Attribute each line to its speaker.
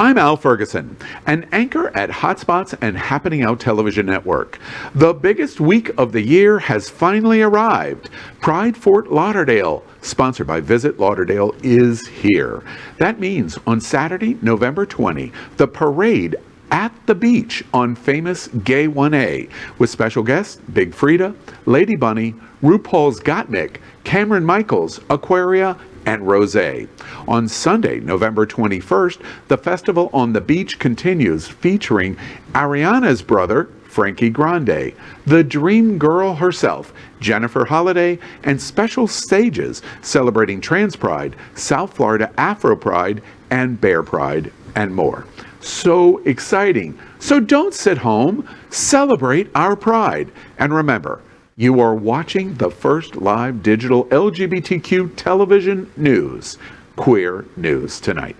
Speaker 1: I'm Al Ferguson, an anchor at Hotspots and Happening Out Television Network. The biggest week of the year has finally arrived. Pride Fort Lauderdale, sponsored by Visit Lauderdale, is here. That means on Saturday, November 20, the parade at the beach on famous Gay 1A with special guests Big Freedia, Lady Bunny, RuPaul's Gottmik, Cameron Michaels, Aquaria, and Rose. On Sunday, November 21st, the festival on the beach continues featuring Ariana's brother, Frankie Grande, the dream girl herself, Jennifer Holliday, and special stages celebrating Trans Pride, South Florida Afro Pride, and Bear Pride, and more. So exciting. So don't sit home, celebrate our pride. And remember, you are watching the first live digital LGBTQ television news, Queer News Tonight.